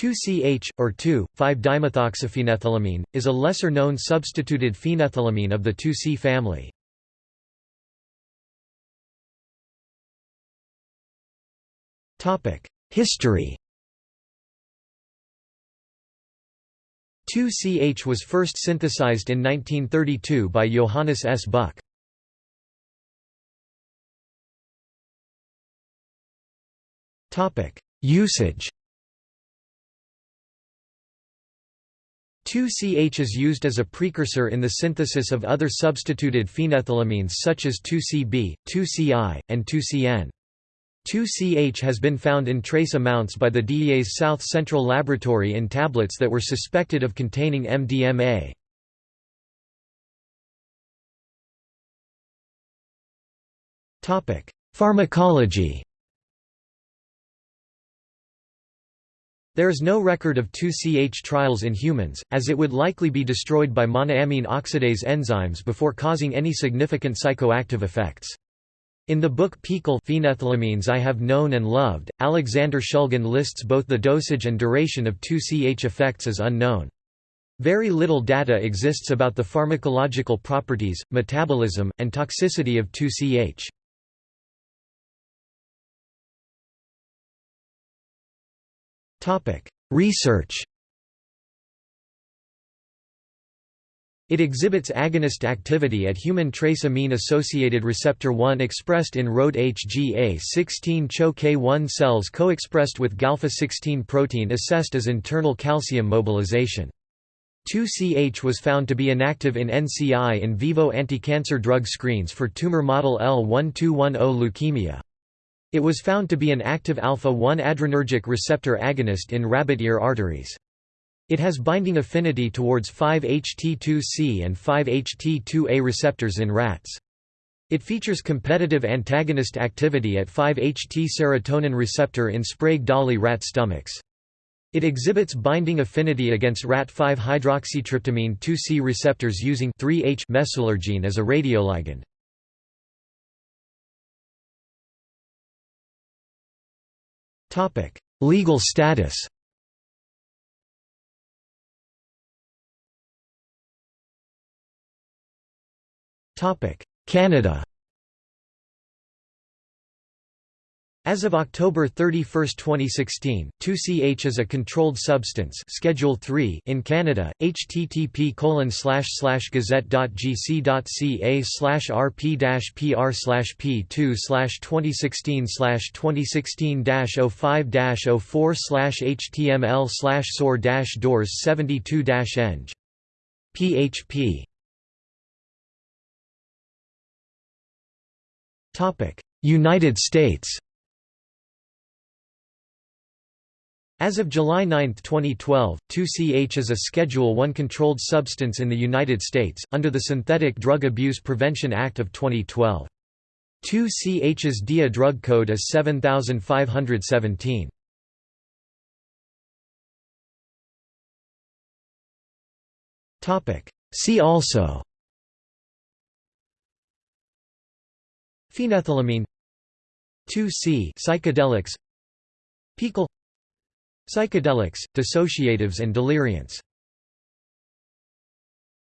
2CH, or 2,5-dimethoxyphenethylamine, is a lesser-known substituted phenethylamine of the 2C family. History 2CH was first synthesized in 1932 by Johannes S. Buck. Usage 2CH is used as a precursor in the synthesis of other substituted phenethylamines such as 2CB, 2CI, and 2CN. 2CH has been found in trace amounts by the DEA's South Central Laboratory in tablets that were suspected of containing MDMA. Pharmacology There is no record of 2CH trials in humans, as it would likely be destroyed by monoamine oxidase enzymes before causing any significant psychoactive effects. In the book PiHKAL Phenethylamines I Have Known and Loved, Alexander Shulgin lists both the dosage and duration of 2CH effects as unknown. Very little data exists about the pharmacological properties, metabolism, and toxicity of 2CH. Research It exhibits agonist activity at human trace amine-associated receptor 1 expressed in ROADE-HGA16 CHO-K1 cells co-expressed with Galpha-16 protein assessed as internal calcium mobilization. 2CH was found to be inactive in NCI in vivo anticancer drug screens for tumor model L1210 leukemia. It was found to be an active alpha-1 adrenergic receptor agonist in rabbit ear arteries. It has binding affinity towards 5-HT2C and 5-HT2A receptors in rats. It features competitive antagonist activity at 5-HT serotonin receptor in Sprague-Dawley rat stomachs. It exhibits binding affinity against rat 5-hydroxytryptamine 2C receptors using 3-H mesulergine as a radioligand. Legal status Topic: Canada As of October 31, 2016, 2CH is a controlled substance Schedule 3 in Canada. http colon slash slash gazette.gc.ca slash rp pr slash p2 slash 2016 slash 2016 05 04 slash html slash dash doors 72 eng. php United States As of July 9, 2012, 2CH is a Schedule I controlled substance in the United States, under the Synthetic Drug Abuse Prevention Act of 2012. 2CH's DEA drug code is 7517. See also Phenethylamine 2C psychedelics PiHKAL Psychedelics, dissociatives and deliriants